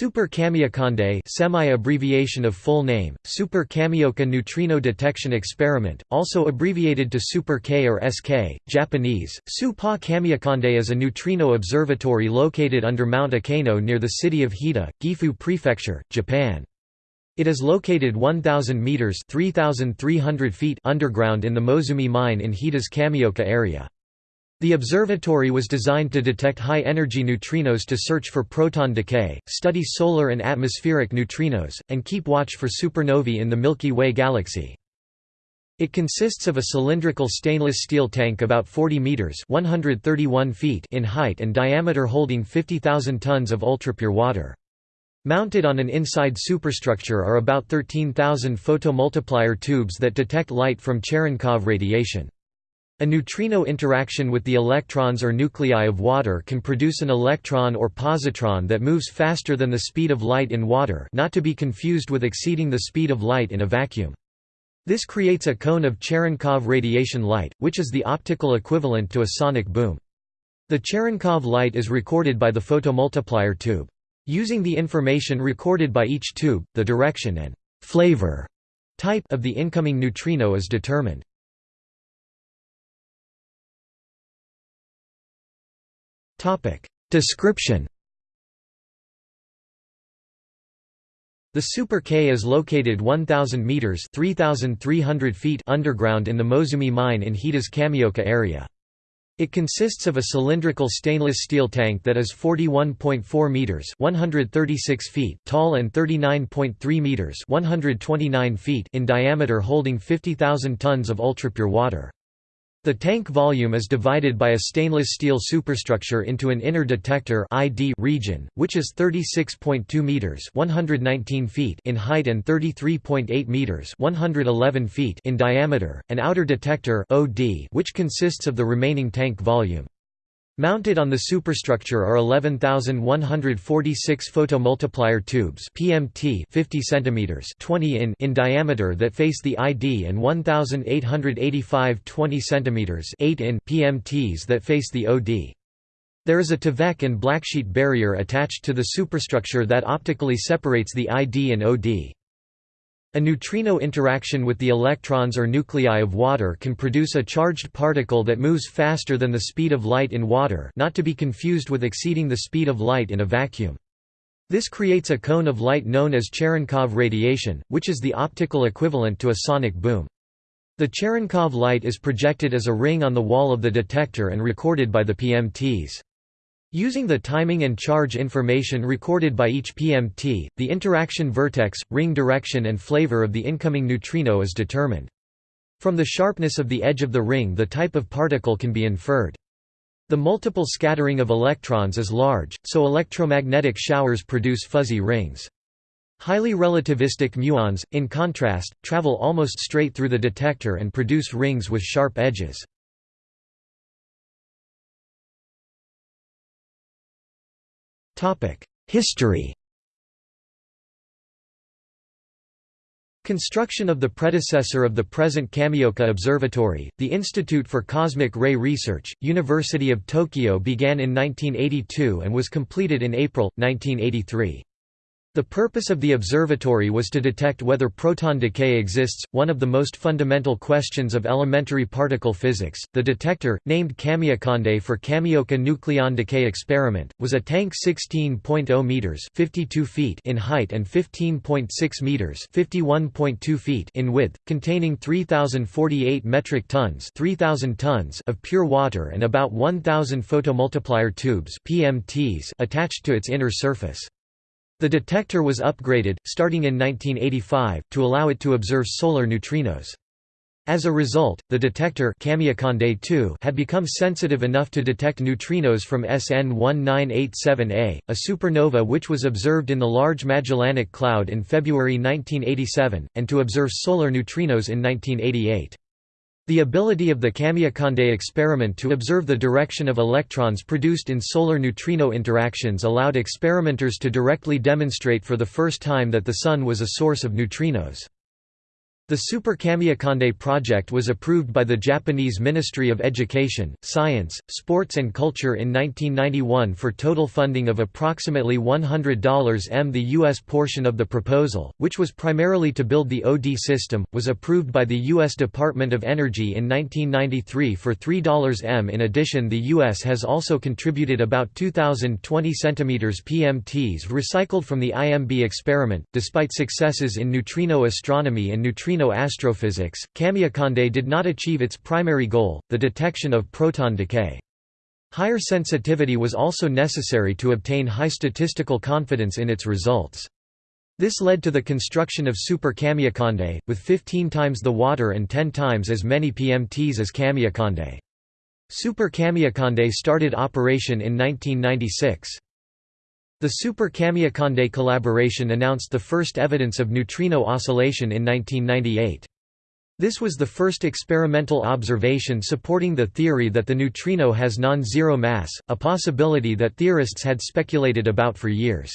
Super Kamiokande semi-abbreviation of full name, Super Kamioka Neutrino Detection Experiment, also abbreviated to Super K or SK, Japanese, Su-Pa Kamiokande is a neutrino observatory located under Mount Ikeno near the city of Hida, Gifu Prefecture, Japan. It is located 1,000 meters (3,300 feet) underground in the Mozumi mine in Hida's Kamioka area. The observatory was designed to detect high-energy neutrinos to search for proton decay, study solar and atmospheric neutrinos, and keep watch for supernovae in the Milky Way galaxy. It consists of a cylindrical stainless steel tank about 40 meters (131 feet) in height and diameter holding 50,000 tons of ultrapure water. Mounted on an inside superstructure are about 13,000 photomultiplier tubes that detect light from Cherenkov radiation. A neutrino interaction with the electrons or nuclei of water can produce an electron or positron that moves faster than the speed of light in water not to be confused with exceeding the speed of light in a vacuum. This creates a cone of Cherenkov radiation light, which is the optical equivalent to a sonic boom. The Cherenkov light is recorded by the photomultiplier tube. Using the information recorded by each tube, the direction and «flavor» type of the incoming neutrino is determined. Topic Description The Super K is located 1000 meters (3300 feet) underground in the Mozumi mine in Hida's Kamioka area. It consists of a cylindrical stainless steel tank that is 41.4 meters (136 feet) tall and 39.3 meters (129 feet) in diameter holding 50,000 tons of ultrapure water. The tank volume is divided by a stainless steel superstructure into an inner detector ID region, which is 36.2 meters (119 feet) in height and 33.8 meters (111 feet) in diameter, an outer detector OD, which consists of the remaining tank volume. Mounted on the superstructure are 11,146 photomultiplier tubes PMT 50 cm 20 in in diameter that face the ID and 1,885 20 cm 8 in PMTs that face the OD. There is a Tyvek and blacksheet barrier attached to the superstructure that optically separates the ID and OD. A neutrino interaction with the electrons or nuclei of water can produce a charged particle that moves faster than the speed of light in water not to be confused with exceeding the speed of light in a vacuum. This creates a cone of light known as Cherenkov radiation, which is the optical equivalent to a sonic boom. The Cherenkov light is projected as a ring on the wall of the detector and recorded by the PMTs. Using the timing and charge information recorded by each PMT, the interaction vertex, ring direction and flavor of the incoming neutrino is determined. From the sharpness of the edge of the ring the type of particle can be inferred. The multiple scattering of electrons is large, so electromagnetic showers produce fuzzy rings. Highly relativistic muons, in contrast, travel almost straight through the detector and produce rings with sharp edges. History Construction of the predecessor of the present Kamioka Observatory, the Institute for Cosmic Ray Research, University of Tokyo began in 1982 and was completed in April, 1983. The purpose of the observatory was to detect whether proton decay exists, one of the most fundamental questions of elementary particle physics. The detector, named Kamiokande for Kamioka Nucleon Decay Experiment, was a tank 16.0 meters (52 feet) in height and 15.6 meters (51.2 feet) in width, containing 3048 metric tons (3000 tons) of pure water and about 1000 photomultiplier tubes (PMTs) attached to its inner surface. The detector was upgraded, starting in 1985, to allow it to observe solar neutrinos. As a result, the detector had become sensitive enough to detect neutrinos from SN 1987A, a supernova which was observed in the Large Magellanic Cloud in February 1987, and to observe solar neutrinos in 1988. The ability of the Kamiokande experiment to observe the direction of electrons produced in solar neutrino interactions allowed experimenters to directly demonstrate for the first time that the Sun was a source of neutrinos. The Super Kamiokande project was approved by the Japanese Ministry of Education, Science, Sports and Culture in 1991 for total funding of approximately $100 m. The U.S. portion of the proposal, which was primarily to build the OD system, was approved by the U.S. Department of Energy in 1993 for $3 m. In addition the U.S. has also contributed about 2,020 cm PMTs recycled from the IMB experiment. Despite successes in neutrino astronomy and neutrino astrophysics, Kamiokande did not achieve its primary goal, the detection of proton decay. Higher sensitivity was also necessary to obtain high statistical confidence in its results. This led to the construction of Super Kamiokande, with 15 times the water and 10 times as many PMTs as Kamiokande. Super Kamiokande started operation in 1996. The Super Kamiokande collaboration announced the first evidence of neutrino oscillation in 1998. This was the first experimental observation supporting the theory that the neutrino has non-zero mass, a possibility that theorists had speculated about for years.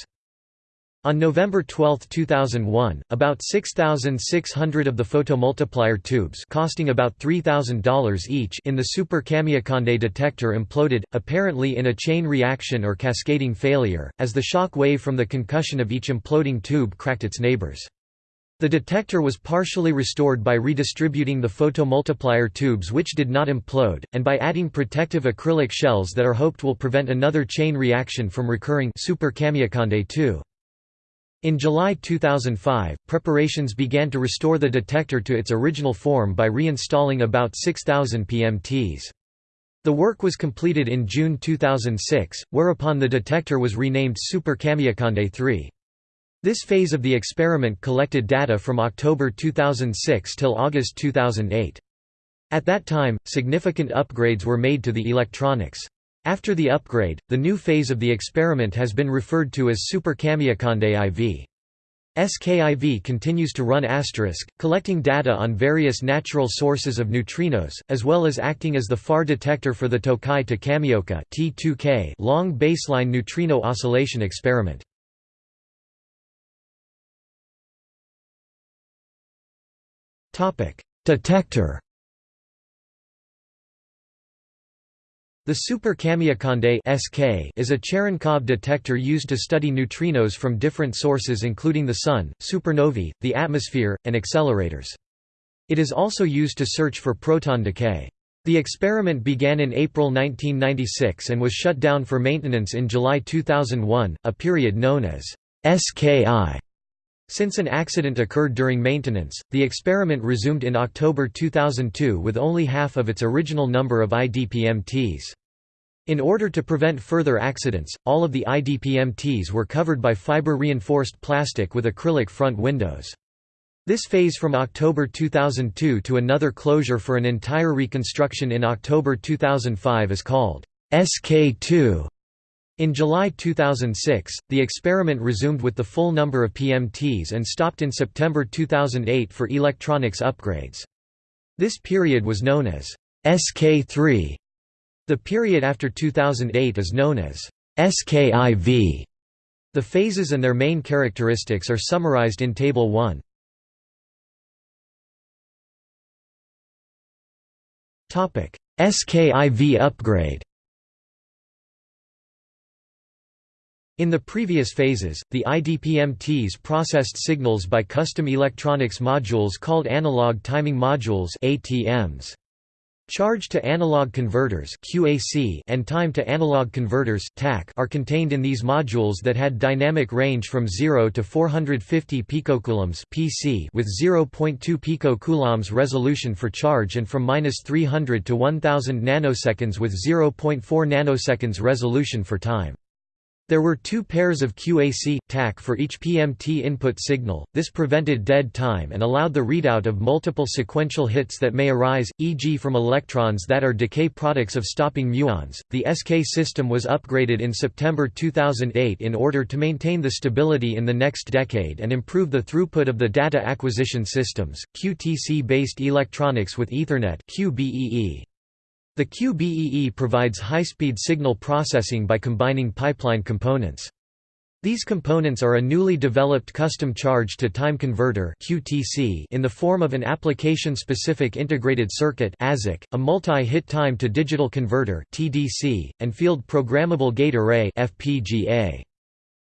On November 12, 2001, about 6,600 of the photomultiplier tubes costing about $3,000 each in the Super Kamiokande detector imploded, apparently in a chain reaction or cascading failure, as the shock wave from the concussion of each imploding tube cracked its neighbors. The detector was partially restored by redistributing the photomultiplier tubes which did not implode, and by adding protective acrylic shells that are hoped will prevent another chain reaction from recurring Super Kamiokande 2. In July 2005, preparations began to restore the detector to its original form by reinstalling about 6,000 PMTs. The work was completed in June 2006, whereupon the detector was renamed Super Kamiokande 3. This phase of the experiment collected data from October 2006 till August 2008. At that time, significant upgrades were made to the electronics. After the upgrade, the new phase of the experiment has been referred to as Super Kamiokande IV. SKIV continues to run asterisk, collecting data on various natural sources of neutrinos, as well as acting as the FAR detector for the Tokai to Kamioka T2K long baseline neutrino oscillation experiment. Detector The Super Kamiokande (SK) is a Cherenkov detector used to study neutrinos from different sources including the Sun, supernovae, the atmosphere, and accelerators. It is also used to search for proton decay. The experiment began in April 1996 and was shut down for maintenance in July 2001, a period known as SKI. Since an accident occurred during maintenance, the experiment resumed in October 2002 with only half of its original number of IDPMTs. In order to prevent further accidents, all of the IDPMTs were covered by fiber-reinforced plastic with acrylic front windows. This phase from October 2002 to another closure for an entire reconstruction in October 2005 is called SK2. In July 2006, the experiment resumed with the full number of PMTs and stopped in September 2008 for electronics upgrades. This period was known as SK3. The period after 2008 is known as SKIV. The phases and their main characteristics are summarized in Table 1. SKIV upgrade In the previous phases, the IDPMTs processed signals by custom electronics modules called analog timing modules ATMs. Charge to analog converters QAC and time to analog converters TAC are contained in these modules that had dynamic range from 0 to 450 picocoulombs PC with 0.2 picocoulombs resolution for charge and from -300 to 1000 nanoseconds with 0.4 nanoseconds resolution for time. There were two pairs of QAC, TAC for each PMT input signal, this prevented dead time and allowed the readout of multiple sequential hits that may arise, e.g. from electrons that are decay products of stopping muons. The SK system was upgraded in September 2008 in order to maintain the stability in the next decade and improve the throughput of the data acquisition systems, QTC-based electronics with Ethernet QBEE. The QBEE provides high-speed signal processing by combining pipeline components. These components are a newly developed custom charge-to-time converter in the form of an application-specific integrated circuit a multi-hit time-to-digital converter and field programmable gate array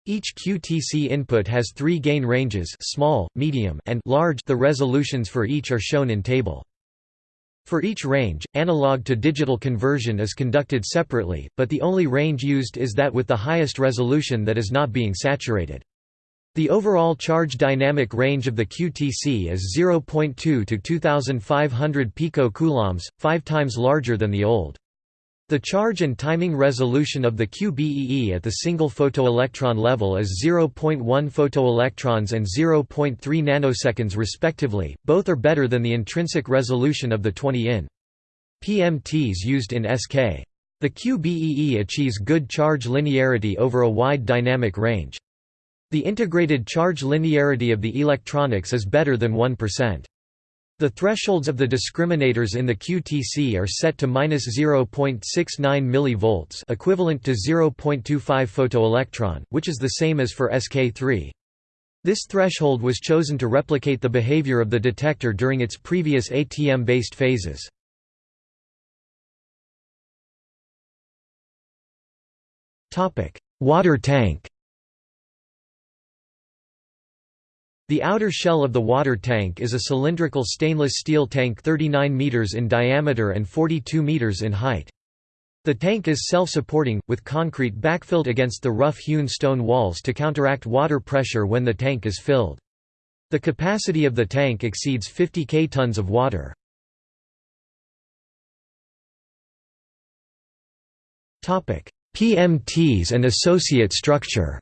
Each QTC input has three gain ranges small, medium, and large the resolutions for each are shown in table. For each range, analog to digital conversion is conducted separately, but the only range used is that with the highest resolution that is not being saturated. The overall charge dynamic range of the QTC is 0.2 to 2500 picocoulombs, 5 times larger than the old. The charge and timing resolution of the QBEE at the single photoelectron level is 0.1 photoelectrons and 0.3 nanoseconds respectively, both are better than the intrinsic resolution of the 20 in. PMTs used in SK. The QBEE achieves good charge linearity over a wide dynamic range. The integrated charge linearity of the electronics is better than 1%. The thresholds of the discriminators in the QTC are set to -0.69 mV equivalent to 0.25 photoelectron, which is the same as for SK3. This threshold was chosen to replicate the behavior of the detector during its previous ATM-based phases. Water tank The outer shell of the water tank is a cylindrical stainless steel tank 39 meters in diameter and 42 meters in height. The tank is self-supporting, with concrete backfilled against the rough-hewn stone walls to counteract water pressure when the tank is filled. The capacity of the tank exceeds 50 k tons of water. PMTs and associate structure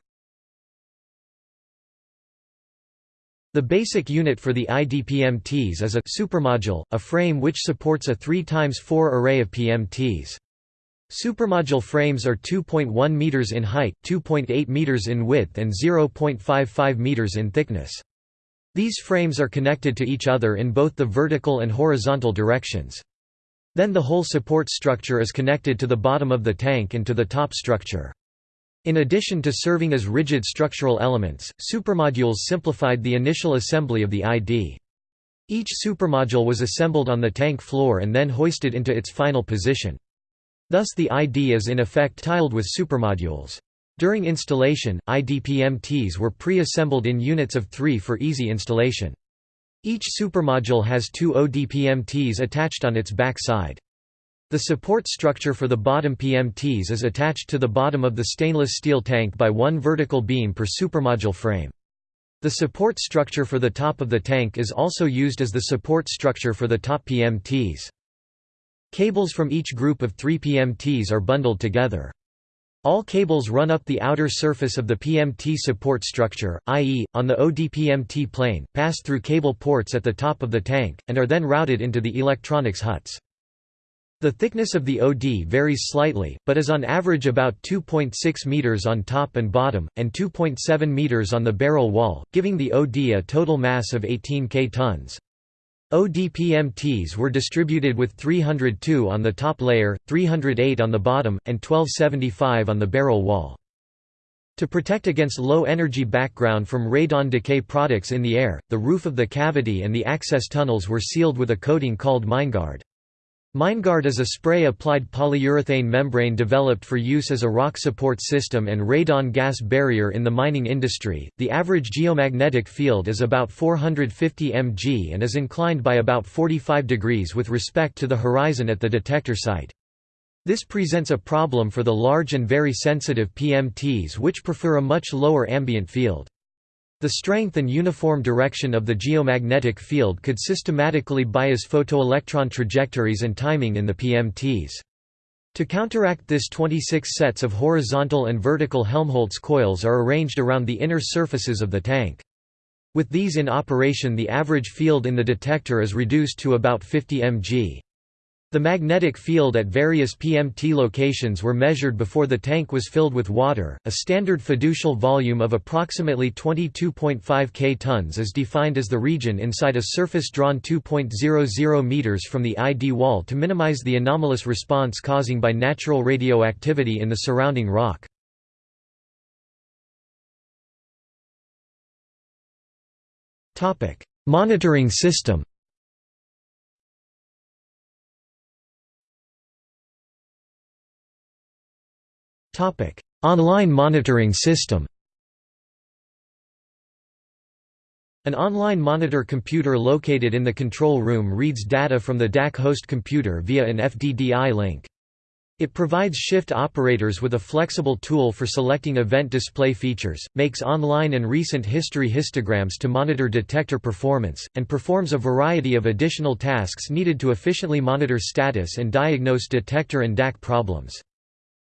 The basic unit for the IDPMTs is a supermodule, a frame which supports a 3 x 4 array of PMTs. Supermodule frames are 2.1 meters in height, 2.8 meters in width and 0.55 meters in thickness. These frames are connected to each other in both the vertical and horizontal directions. Then the whole support structure is connected to the bottom of the tank and to the top structure. In addition to serving as rigid structural elements, supermodules simplified the initial assembly of the ID. Each supermodule was assembled on the tank floor and then hoisted into its final position. Thus the ID is in effect tiled with supermodules. During installation, IDPMTs were pre-assembled in units of three for easy installation. Each supermodule has two ODPMTs attached on its back side. The support structure for the bottom PMTs is attached to the bottom of the stainless steel tank by one vertical beam per supermodule frame. The support structure for the top of the tank is also used as the support structure for the top PMTs. Cables from each group of three PMTs are bundled together. All cables run up the outer surface of the PMT support structure, i.e., on the ODPMT plane, pass through cable ports at the top of the tank, and are then routed into the electronics huts. The thickness of the OD varies slightly, but is on average about 2.6 meters on top and bottom, and 2.7 meters on the barrel wall, giving the OD a total mass of 18 k tons. ODPMTs were distributed with 302 on the top layer, 308 on the bottom, and 1275 on the barrel wall. To protect against low-energy background from radon decay products in the air, the roof of the cavity and the access tunnels were sealed with a coating called MineGuard. MineGuard is a spray-applied polyurethane membrane developed for use as a rock support system and radon gas barrier in the mining industry. The average geomagnetic field is about 450 mg and is inclined by about 45 degrees with respect to the horizon at the detector site. This presents a problem for the large and very sensitive PMTs which prefer a much lower ambient field. The strength and uniform direction of the geomagnetic field could systematically bias photoelectron trajectories and timing in the PMTs. To counteract this 26 sets of horizontal and vertical Helmholtz coils are arranged around the inner surfaces of the tank. With these in operation the average field in the detector is reduced to about 50 mg. The magnetic field at various PMT locations were measured before the tank was filled with water. A standard fiducial volume of approximately 22.5 k tons is defined as the region inside a surface drawn 2.00 meters from the ID wall to minimize the anomalous response causing by natural radioactivity in the surrounding rock. Topic: Monitoring system Online monitoring system An online monitor computer located in the control room reads data from the DAQ host computer via an FDDI link. It provides shift operators with a flexible tool for selecting event display features, makes online and recent history histograms to monitor detector performance, and performs a variety of additional tasks needed to efficiently monitor status and diagnose detector and DAQ problems.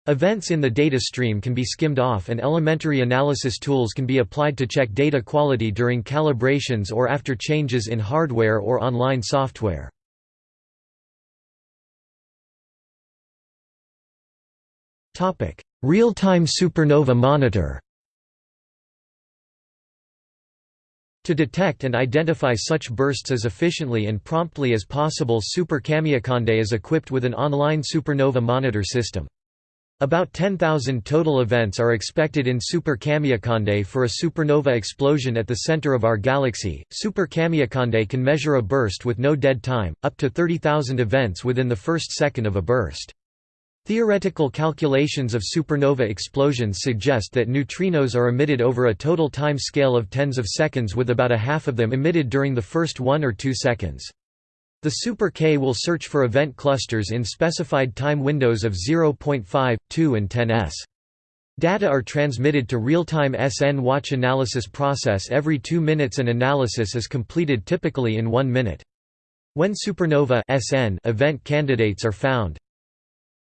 Events in the data stream can be skimmed off and elementary analysis tools can be applied to check data quality during calibrations or after changes in hardware or online software. Real-time supernova monitor To detect and identify such bursts as efficiently and promptly as possible Super Kamiokande is equipped with an online supernova monitor system. About 10,000 total events are expected in Super Kamiokande for a supernova explosion at the center of our galaxy. Super Kamiokande can measure a burst with no dead time, up to 30,000 events within the first second of a burst. Theoretical calculations of supernova explosions suggest that neutrinos are emitted over a total time scale of tens of seconds with about a half of them emitted during the first one or two seconds. The Super K will search for event clusters in specified time windows of 0.5, 2 and 10s. Data are transmitted to real-time SN watch analysis process every 2 minutes and analysis is completed typically in 1 minute. When supernova SN event candidates are found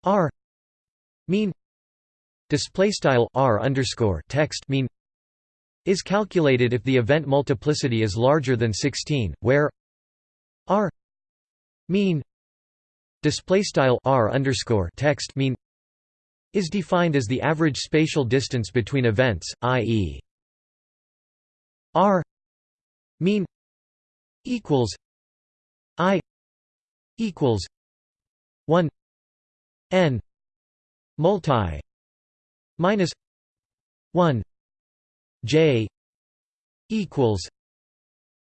R mean display style R underscore text mean is calculated if the event multiplicity is larger than 16 where R mean display style r underscore text mean is defined as the average spatial distance between events, i.e. r mean equals i equals 1 n multi minus 1 j equals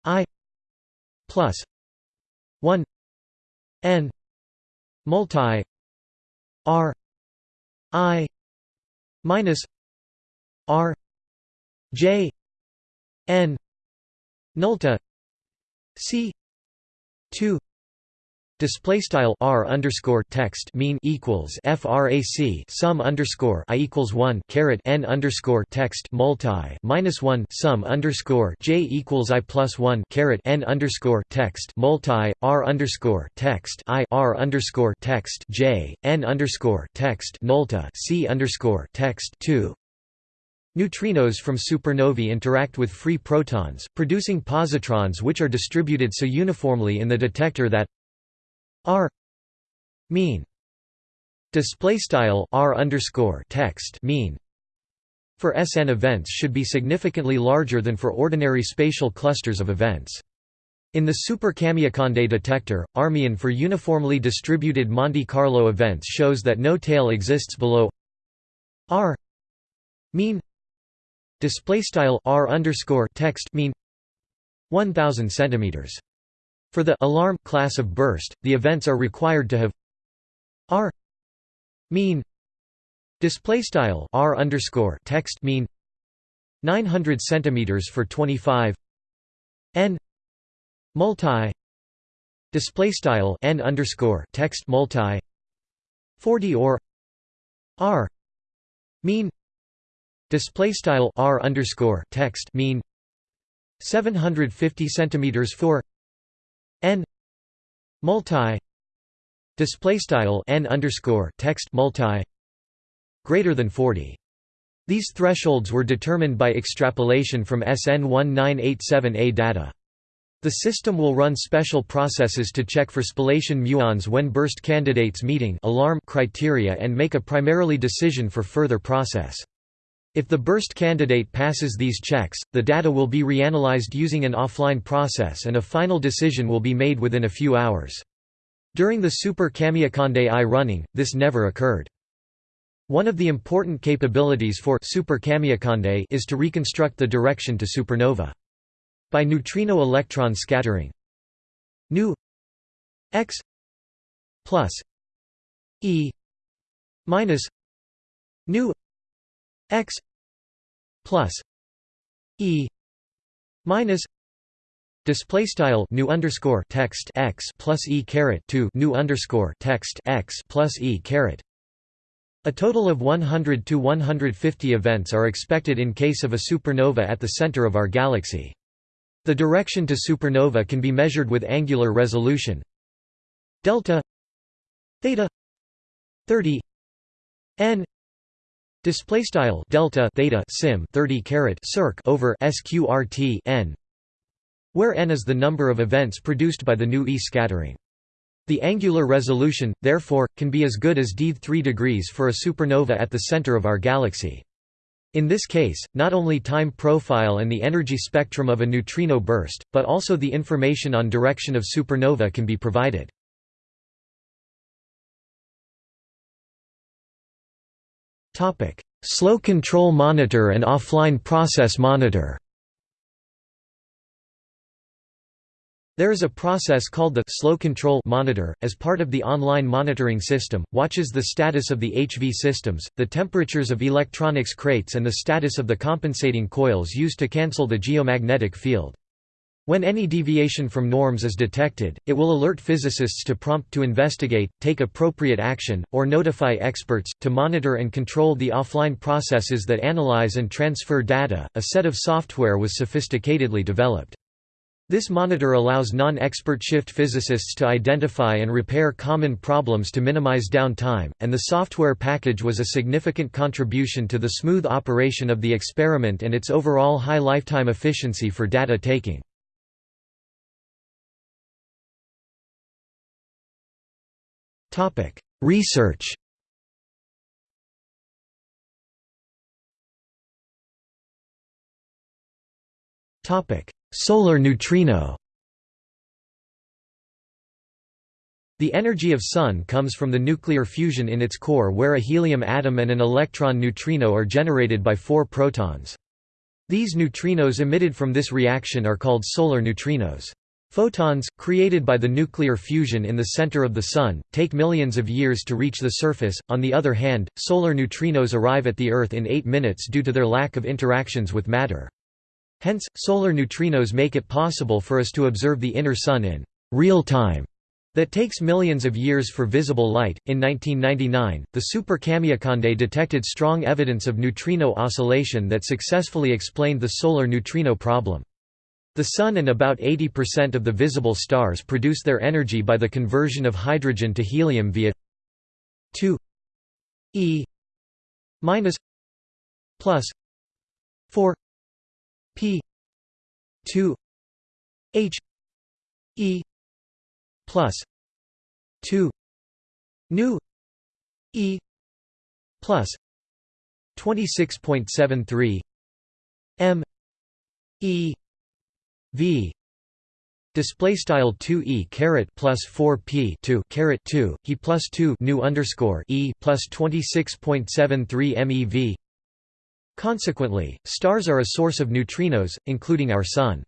i plus 1 n multi r i minus r j n nulta c 2 Display style r underscore text mean equals frac sum underscore i equals one caret n underscore text multi minus one sum underscore j equals i plus one caret n underscore text multi r underscore text i r underscore text j n underscore text nulta c underscore text two. Neutrinos from supernovae interact with free protons, producing positrons which are distributed so uniformly in the detector that R mean display style R underscore text mean for SN events should be significantly larger than for ordinary spatial clusters of events. In the Super Kamiokande detector, R mean for uniformly distributed Monte Carlo events shows that no tail exists below R mean display style R underscore text mean 1000 centimeters. For the alarm class of burst, the events are required to have r mean display style r underscore text mean 900 centimeters for 25 n multi display style n underscore text multi 40 or r mean display style r underscore text mean 750 centimeters for multi display style n underscore text multi greater than 40 these thresholds were determined by extrapolation from SN1987A data. The system will run special processes to check for spallation muons when burst candidates meeting alarm criteria and make a primarily decision for further process. If the burst candidate passes these checks, the data will be reanalyzed using an offline process and a final decision will be made within a few hours. During the Super Kamiokande I running, this never occurred. One of the important capabilities for Super Kamiokande is to reconstruct the direction to supernova. by neutrino electron scattering nu x plus e minus nu x plus e minus display style nu underscore text x plus e caret 2 nu underscore text x plus e caret a total of 100 to 150 events are expected in case of a supernova at the center of our galaxy. The direction to supernova can be measured with angular resolution delta theta 30 n display style delta theta sim 30 caret circ over sqrt n where n is the number of events produced by the nu e scattering the angular resolution, therefore, can be as good as d 3 degrees for a supernova at the center of our galaxy. In this case, not only time profile and the energy spectrum of a neutrino burst, but also the information on direction of supernova can be provided. Slow control monitor and offline process monitor There is a process called the slow control monitor, as part of the online monitoring system, watches the status of the HV systems, the temperatures of electronics crates and the status of the compensating coils used to cancel the geomagnetic field. When any deviation from norms is detected, it will alert physicists to prompt to investigate, take appropriate action, or notify experts, to monitor and control the offline processes that analyze and transfer data. A set of software was sophisticatedly developed. This monitor allows non-expert shift physicists to identify and repair common problems to minimize downtime, and the software package was a significant contribution to the smooth operation of the experiment and its overall high lifetime efficiency for data taking. Research Topic: Solar neutrino The energy of Sun comes from the nuclear fusion in its core where a helium atom and an electron neutrino are generated by four protons. These neutrinos emitted from this reaction are called solar neutrinos. Photons, created by the nuclear fusion in the center of the Sun, take millions of years to reach the surface. On the other hand, solar neutrinos arrive at the Earth in 8 minutes due to their lack of interactions with matter. Hence, solar neutrinos make it possible for us to observe the inner Sun in real time that takes millions of years for visible light. In 1999, the Super Kamiokande detected strong evidence of neutrino oscillation that successfully explained the solar neutrino problem. The Sun and about 80% of the visible stars produce their energy by the conversion of hydrogen to helium via 2 e minus plus 4 P two H E plus two nu E plus twenty six point seven three M E V Display style two e caret plus four p two caret two he plus two nu underscore e plus twenty six point seven three MeV Consequently, stars are a source of neutrinos, including our Sun.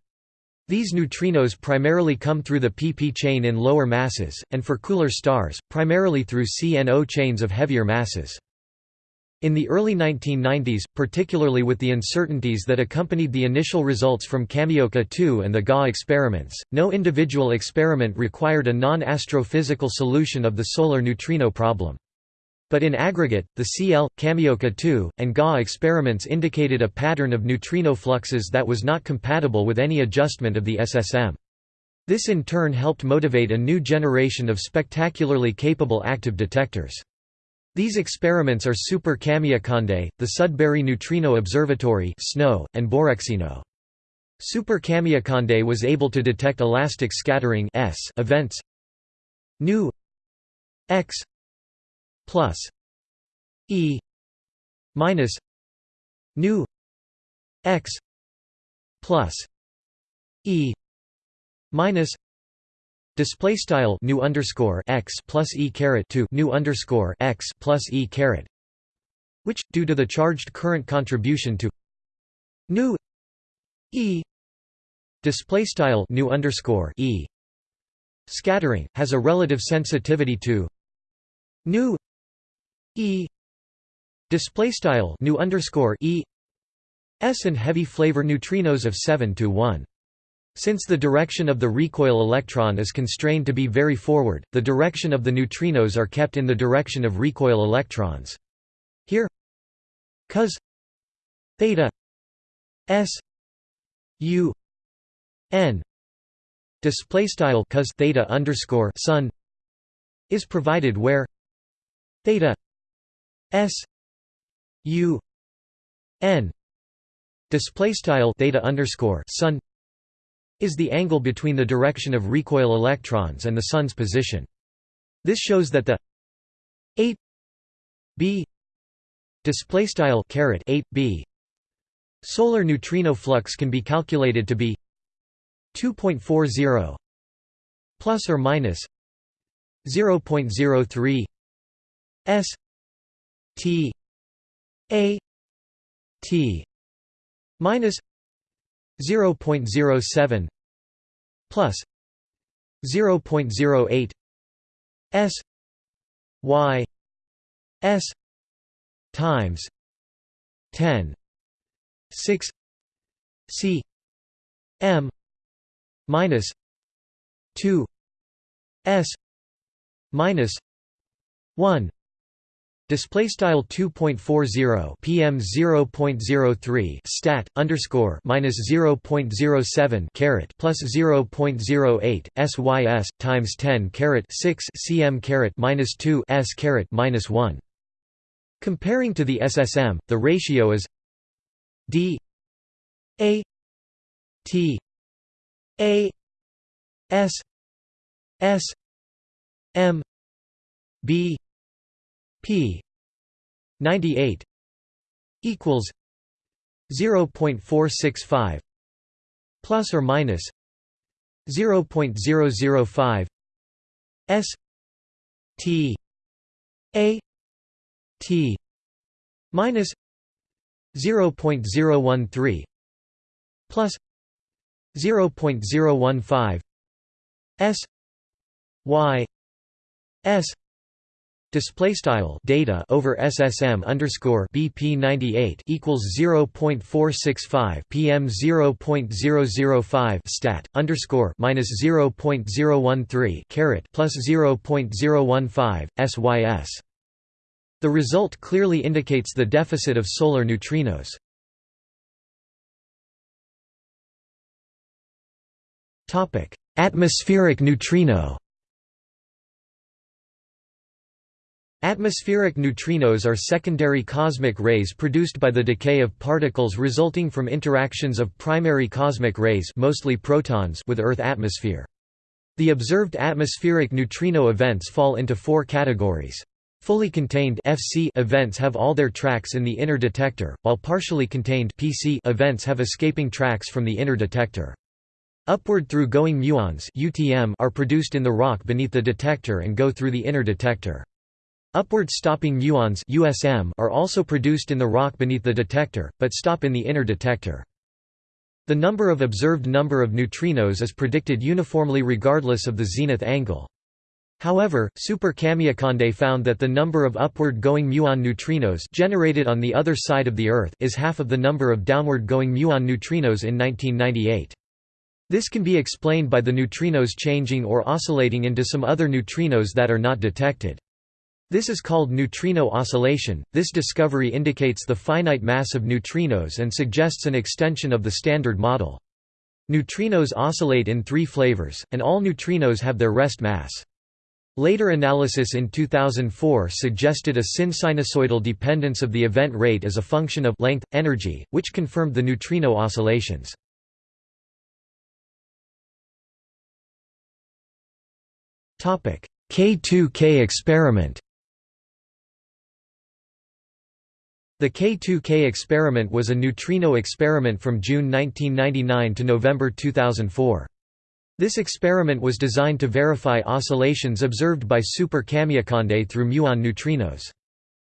These neutrinos primarily come through the pp chain in lower masses, and for cooler stars, primarily through CNO chains of heavier masses. In the early 1990s, particularly with the uncertainties that accompanied the initial results from Kamioka 2 and the GA experiments, no individual experiment required a non-astrophysical solution of the solar neutrino problem. But in aggregate, the CL, Kamioka 2, and GA experiments indicated a pattern of neutrino fluxes that was not compatible with any adjustment of the SSM. This in turn helped motivate a new generation of spectacularly capable active detectors. These experiments are Super Kamiokande, the Sudbury Neutrino Observatory and Borexino. Super Kamiokande was able to detect elastic scattering S events nu x plus E minus nu x plus E minus display style nu underscore x plus e caret to nu underscore x plus e caret. Which due to the charged current contribution to nu e. Display style nu underscore e. Scattering has a relative sensitivity to nu e. Display style nu underscore e. S and heavy flavor neutrinos of 7 to 1 since the direction of the recoil electron is constrained to be very forward, the direction of the neutrinos are kept in the direction of recoil electrons. Here cos theta s u n display style cos theta underscore sun is provided where theta s u n display style theta underscore sun is the angle between the direction of recoil electrons and the sun's position. This shows that the 8 b display style caret 8 b solar neutrino flux can be calculated to be 2.40 plus or minus 0.03 s t a t minus 0.07 plus 0.08 s y s times 10 6 c m minus 2 s minus 1 Display style 2.40 PM 0.03 stat underscore minus 0.07 caret plus 0.08 SYS times 10 caret 6 cm caret minus 2 S caret minus 1. Comparing to the SSM, the ratio is D A T A S S M B p 98 equals 0.465 plus or minus 0.005 s t a t minus 0.013 plus 0.015 s y s Display style data over SSM underscore BP ninety eight equals zero point four six five PM zero point zero zero five stat underscore minus zero point zero one three caret plus zero point zero one five SYS. The result clearly indicates the deficit of solar neutrinos. Topic: Atmospheric neutrino. Atmospheric neutrinos are secondary cosmic rays produced by the decay of particles resulting from interactions of primary cosmic rays mostly protons with Earth atmosphere. The observed atmospheric neutrino events fall into four categories. Fully contained FC events have all their tracks in the inner detector, while partially contained PC events have escaping tracks from the inner detector. Upward through going muons are produced in the rock beneath the detector and go through the inner detector. Upward stopping muons USM are also produced in the rock beneath the detector, but stop in the inner detector. The number of observed number of neutrinos is predicted uniformly regardless of the zenith angle. However, Super Kamiokande found that the number of upward-going muon neutrinos generated on the other side of the Earth is half of the number of downward-going muon neutrinos in 1998. This can be explained by the neutrinos changing or oscillating into some other neutrinos that are not detected. This is called neutrino oscillation. This discovery indicates the finite mass of neutrinos and suggests an extension of the Standard Model. Neutrinos oscillate in three flavors, and all neutrinos have their rest mass. Later analysis in 2004 suggested a sin-sinusoidal dependence of the event rate as a function of length, energy, which confirmed the neutrino oscillations. K2K experiment The K2K experiment was a neutrino experiment from June 1999 to November 2004. This experiment was designed to verify oscillations observed by Super Kamiokande through muon neutrinos.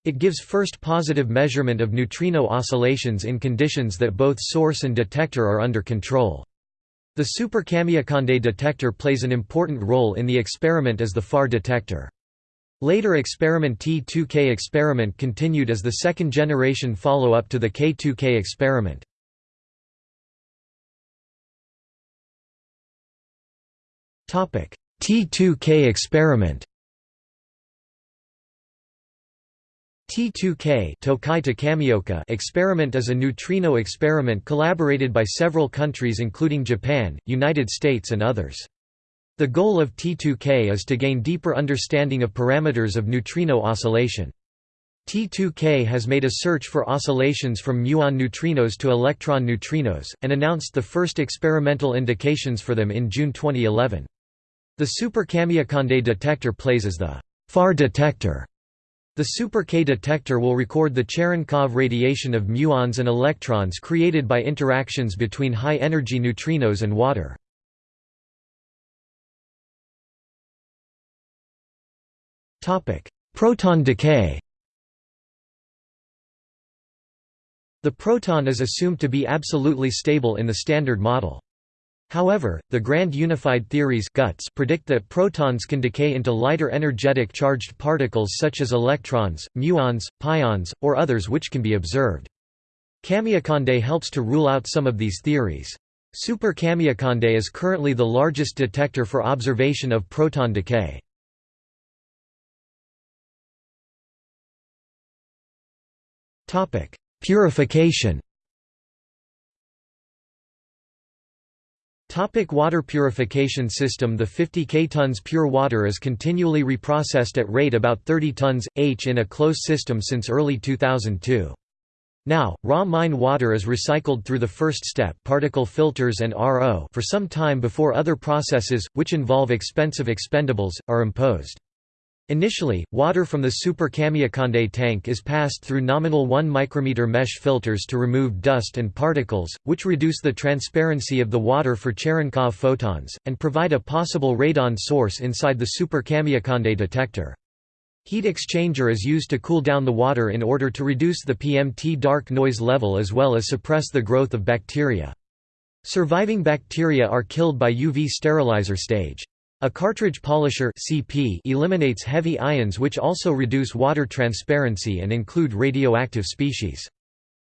It gives first positive measurement of neutrino oscillations in conditions that both source and detector are under control. The Super Kamiokande detector plays an important role in the experiment as the FAR detector. Later experiment T2K experiment continued as the second generation follow-up to the K2K experiment. T2K experiment T2K Tokai experiment is a neutrino experiment collaborated by several countries including Japan, United States and others. The goal of T2K is to gain deeper understanding of parameters of neutrino oscillation. T2K has made a search for oscillations from muon neutrinos to electron neutrinos, and announced the first experimental indications for them in June 2011. The Super Kamiokande detector plays as the FAR detector the Super K detector will record the Cherenkov radiation of muons and electrons created by interactions between high-energy neutrinos and water. Proton decay The proton is assumed to be absolutely stable in the Standard Model. However, the Grand Unified Theories GUTS predict that protons can decay into lighter energetic charged particles such as electrons, muons, pions, or others which can be observed. Kamiokande helps to rule out some of these theories. Super Kamiokande is currently the largest detector for observation of proton decay. Purification Topic water purification system The 50 ktons pure water is continually reprocessed at rate about 30 tons, h in a closed system since early 2002. Now, raw mine water is recycled through the first step particle filters and RO for some time before other processes, which involve expensive expendables, are imposed. Initially, water from the Super Kamiokande tank is passed through nominal 1 micrometer mesh filters to remove dust and particles, which reduce the transparency of the water for Cherenkov photons, and provide a possible radon source inside the Super Kamiokande detector. Heat exchanger is used to cool down the water in order to reduce the PMT dark noise level as well as suppress the growth of bacteria. Surviving bacteria are killed by UV sterilizer stage. A cartridge polisher CP eliminates heavy ions which also reduce water transparency and include radioactive species.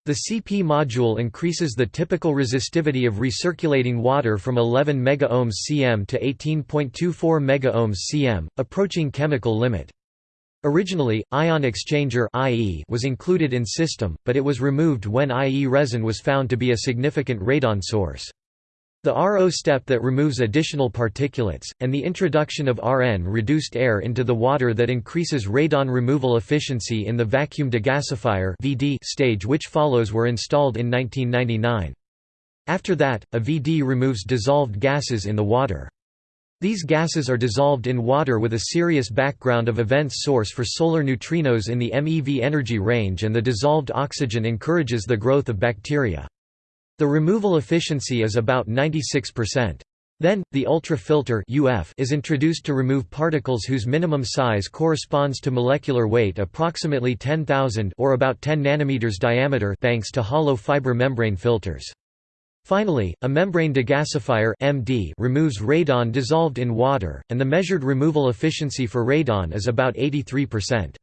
The CP module increases the typical resistivity of recirculating water from 11 megaohms cm to 18.24 megaohms cm, approaching chemical limit. Originally, ion exchanger IE was included in system, but it was removed when IE resin was found to be a significant radon source. The RO step that removes additional particulates, and the introduction of RN reduced air into the water that increases radon removal efficiency in the vacuum degasifier stage which follows were installed in 1999. After that, a VD removes dissolved gases in the water. These gases are dissolved in water with a serious background of events source for solar neutrinos in the MeV energy range and the dissolved oxygen encourages the growth of bacteria. The removal efficiency is about 96%. Then, the ultrafilter is introduced to remove particles whose minimum size corresponds to molecular weight approximately 10,000 or about 10 nanometers diameter thanks to hollow fiber membrane filters. Finally, a membrane degasifier MD removes radon dissolved in water, and the measured removal efficiency for radon is about 83%.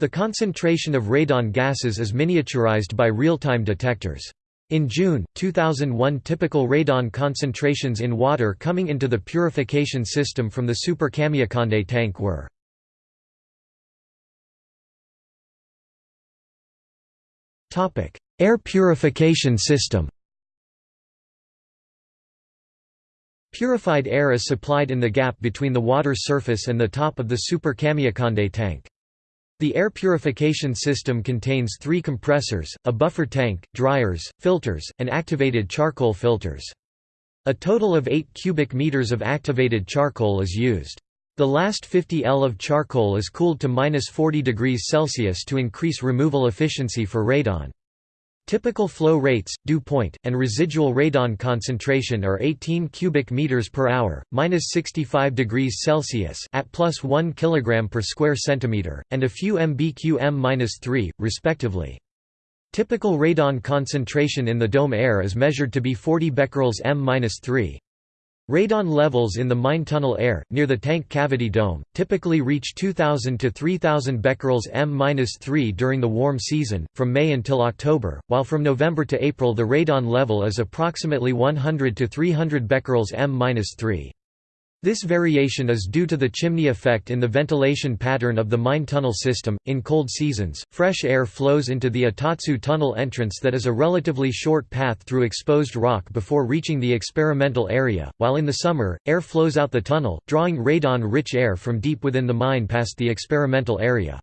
The concentration of radon gases is miniaturized by real-time detectors. In June, 2001 typical radon concentrations in water coming into the purification system from the Super Kamiokande tank were Air purification system Purified air is supplied in the gap between the water surface and the top of the Super Kamiokande tank. The air purification system contains three compressors, a buffer tank, dryers, filters, and activated charcoal filters. A total of 8 cubic meters of activated charcoal is used. The last 50 L of charcoal is cooled to minus 40 degrees Celsius to increase removal efficiency for radon. Typical flow rates, dew point, and residual radon concentration are 18 cubic meters per hour, minus 65 degrees Celsius at plus 1 kilogram per square centimeter, and a few mbq minus 3, respectively. Typical radon concentration in the dome air is measured to be 40 becquerels m minus 3. Radon levels in the mine tunnel air, near the tank cavity dome, typically reach 2000 to 3000 becquerels m-3 during the warm season, from May until October, while from November to April the radon level is approximately 100 to 300 becquerels m-3. This variation is due to the chimney effect in the ventilation pattern of the mine tunnel system. In cold seasons, fresh air flows into the Atotsu tunnel entrance that is a relatively short path through exposed rock before reaching the experimental area, while in the summer, air flows out the tunnel, drawing radon-rich air from deep within the mine past the experimental area.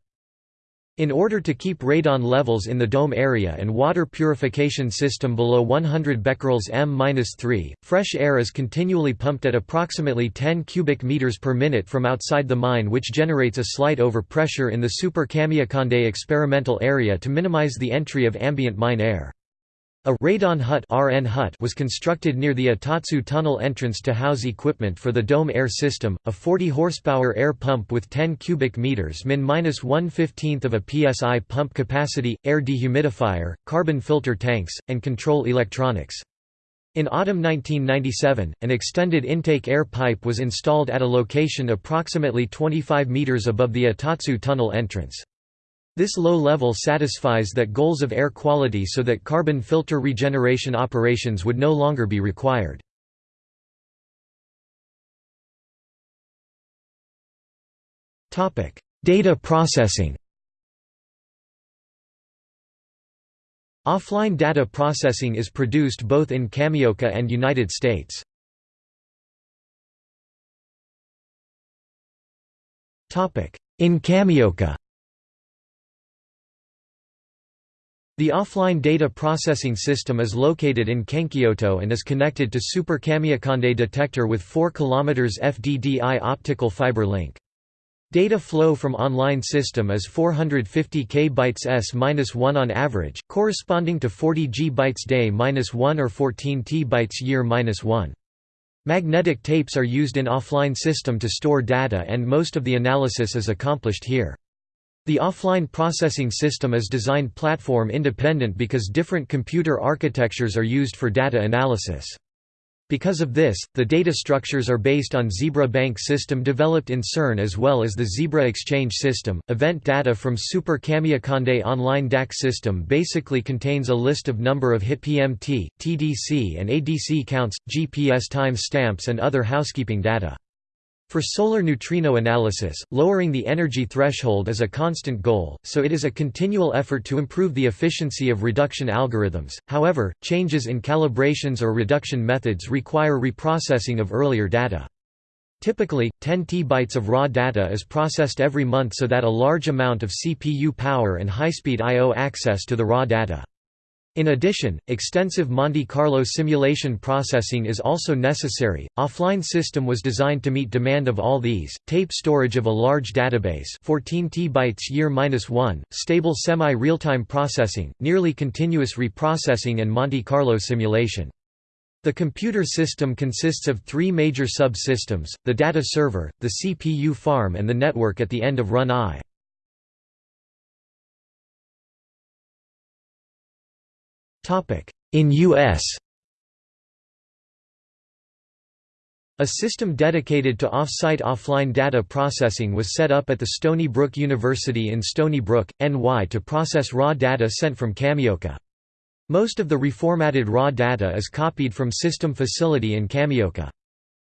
In order to keep radon levels in the dome area and water purification system below 100 becquerels m-3, fresh air is continually pumped at approximately 10 cubic meters per minute from outside the mine which generates a slight overpressure in the Super Kamiokande experimental area to minimize the entry of ambient mine air. A radon hut, RN hut was constructed near the Atotsu tunnel entrance to house equipment for the dome air system, a 40 horsepower air pump with 10 cubic meters min minus 1/15th of a psi pump capacity, air dehumidifier, carbon filter tanks, and control electronics. In autumn 1997, an extended intake air pipe was installed at a location approximately 25 meters above the Atotsu tunnel entrance. This low level satisfies that goals of air quality so that carbon filter regeneration operations would no longer be required. Data processing Offline data processing is produced both in Kamioka and United States. In Kamioka The offline data processing system is located in Kenkyuto and is connected to Super Kamiokande detector with 4 km FDDI optical fiber link. Data flow from online system is 450 k bytes s-1 on average, corresponding to 40 g bytes day-1 or 14 t bytes year-1. Magnetic tapes are used in offline system to store data and most of the analysis is accomplished here. The offline processing system is designed platform independent because different computer architectures are used for data analysis. Because of this, the data structures are based on Zebra Bank system developed in CERN as well as the Zebra Exchange system. Event data from Super Kamiokande online DAQ system basically contains a list of number of hit PMT, TDC and ADC counts, GPS time stamps and other housekeeping data. For solar neutrino analysis, lowering the energy threshold is a constant goal, so it is a continual effort to improve the efficiency of reduction algorithms. However, changes in calibrations or reduction methods require reprocessing of earlier data. Typically, 10 T-bytes of raw data is processed every month so that a large amount of CPU power and high-speed I.O. access to the raw data. In addition, extensive Monte Carlo simulation processing is also necessary. Offline system was designed to meet demand of all these: tape storage of a large database, 14 T-bytes year-1, stable semi-real-time processing, nearly continuous reprocessing and Monte Carlo simulation. The computer system consists of three major subsystems, the data server, the CPU farm and the network at the end of run I. In U.S. A system dedicated to off-site offline data processing was set up at the Stony Brook University in Stony Brook, NY to process raw data sent from Kamioka. Most of the reformatted raw data is copied from system facility in Kamioka.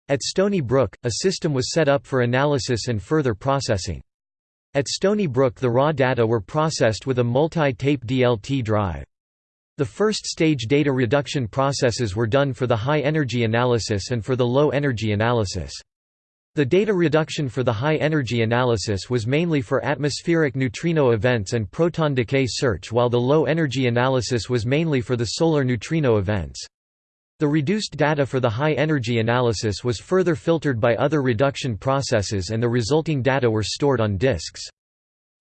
At Stony Brook, a system was set up for analysis and further processing. At Stony Brook the raw data were processed with a multi-tape DLT drive. The first stage data reduction processes were done for the high-energy analysis and for the low-energy analysis. The data reduction for the high-energy analysis was mainly for atmospheric neutrino events and proton decay search while the low-energy analysis was mainly for the solar neutrino events. The reduced data for the high-energy analysis was further filtered by other reduction processes and the resulting data were stored on disks.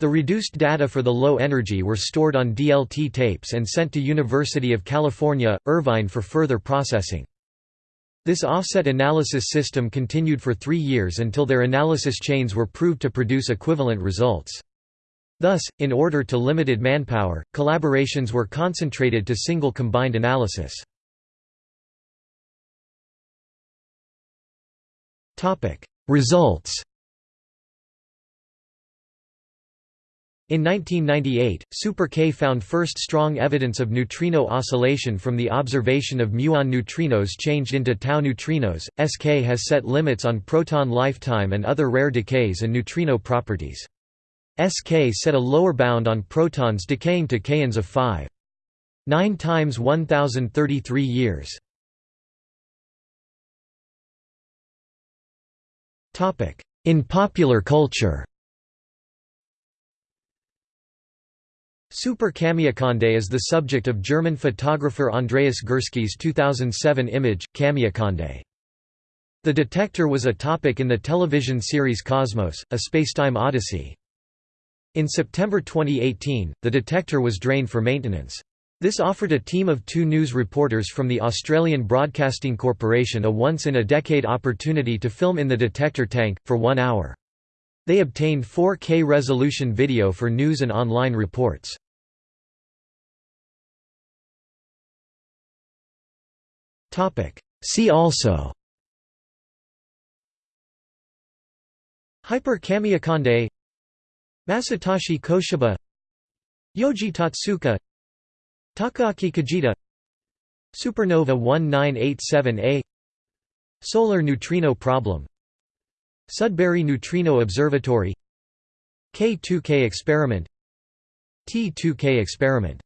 The reduced data for the low energy were stored on DLT tapes and sent to University of California, Irvine for further processing. This offset analysis system continued for three years until their analysis chains were proved to produce equivalent results. Thus, in order to limited manpower, collaborations were concentrated to single combined analysis. Results In 1998, Super K found first strong evidence of neutrino oscillation from the observation of muon neutrinos changed into tau neutrinos. SK has set limits on proton lifetime and other rare decays and neutrino properties. SK set a lower bound on protons decaying to kaons of 5. 9 times 1033 years. In popular culture Super Kamiokande is the subject of German photographer Andreas Gursky's 2007 image, Kamiokande. The detector was a topic in the television series Cosmos, A Spacetime Odyssey. In September 2018, the detector was drained for maintenance. This offered a team of two news reporters from the Australian Broadcasting Corporation a once-in-a-decade opportunity to film in the detector tank, for one hour. They obtained 4K resolution video for news and online reports. See also. Hyper Kamiokande Masatoshi Koshiba. Yoji Totsuka. Takaaki Kajita. Supernova 1987A Solar neutrino problem. Sudbury Neutrino Observatory. K2K experiment. T2K experiment